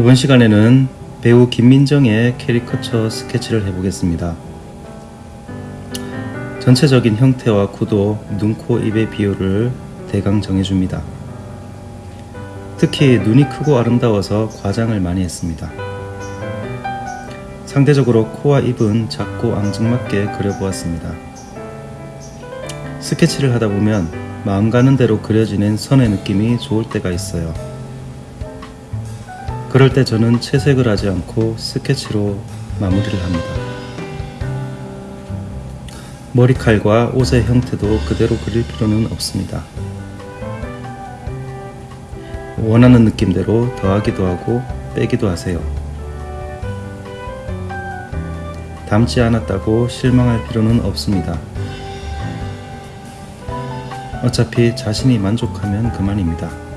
이번 시간에는 배우 김민정의 캐리커처 스케치를 해보겠습니다. 전체적인 형태와 구도, 눈, 코, 입의 비율을 대강 정해줍니다. 특히 눈이 크고 아름다워서 과장을 많이 했습니다. 상대적으로 코와 입은 작고 앙증맞게 그려보았습니다. 스케치를 하다 보면 마음 가는 대로 그려지는 선의 느낌이 좋을 때가 있어요. 그럴 때 저는 채색을 하지 않고 스케치로 마무리를 합니다. 머리칼과 옷의 형태도 그대로 그릴 필요는 없습니다. 원하는 느낌대로 더하기도 하고 빼기도 하세요. 닮지 않았다고 실망할 필요는 없습니다. 어차피 자신이 만족하면 그만입니다.